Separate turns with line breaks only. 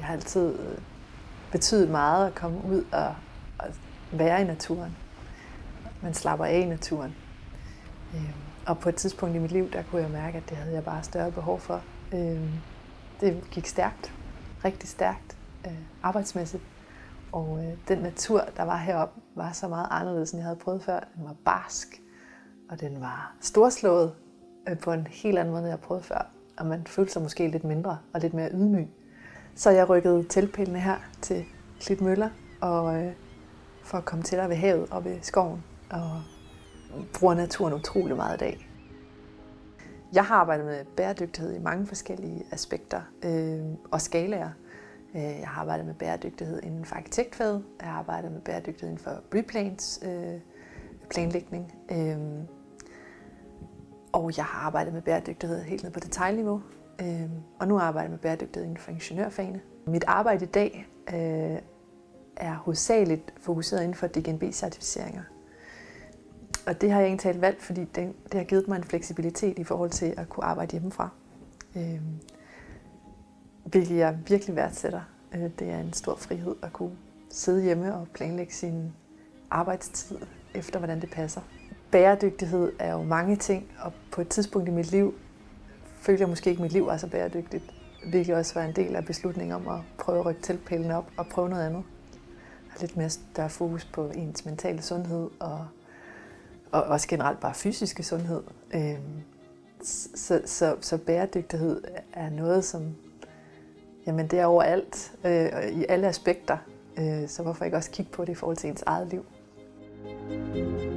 Det har altid øh, betydet meget at komme ud og, og være i naturen. Man slapper af i naturen. Øhm, og på et tidspunkt i mit liv, der kunne jeg mærke, at det havde jeg bare større behov for. Øhm, det gik stærkt, rigtig stærkt, øh, arbejdsmæssigt. Og øh, den natur, der var heroppe, var så meget anderledes, end jeg havde prøvet før. Den var barsk, og den var storslået på en helt anden måde, end jeg havde prøvet før. Og man følte sig måske lidt mindre og lidt mere ydmyg. Så jeg rykkede teltpælene her til Klitmøller, og øh, for at komme tættere ved havet og ved skoven, og bruger naturen utrolig meget i dag. Jeg har arbejdet med bæredygtighed i mange forskellige aspekter øh, og skalaer. Øh, jeg har arbejdet med bæredygtighed inden for arkitektfaget. Jeg har arbejdet med bæredygtighed inden for replans, øh, planlægning. Øh, og jeg har arbejdet med bæredygtighed helt ned på detaljniveau. Øh, og nu arbejder jeg med bæredygtighed inden for ingeniørfagene. Mit arbejde i dag øh, er hovedsageligt fokuseret inden for DGNB-certificeringer. Og det har jeg egentlig talt valgt, fordi det, det har givet mig en fleksibilitet i forhold til at kunne arbejde hjemmefra. Øh, hvilket jeg virkelig værdsætter. Øh, det er en stor frihed at kunne sidde hjemme og planlægge sin arbejdstid efter, hvordan det passer. Bæredygtighed er jo mange ting, og på et tidspunkt i mit liv følte jeg måske ikke, at mit liv var så bæredygtigt. Hvilket også var en del af beslutningen om at prøve at rykke teltpælene op og prøve noget andet. Har lidt mere større fokus på ens mentale sundhed og, og også generelt bare fysiske sundhed. Øhm, så, så, så bæredygtighed er noget, som jamen det er overalt, øh, i alle aspekter. Øh, så hvorfor ikke også kigge på det i forhold til ens eget liv? thank you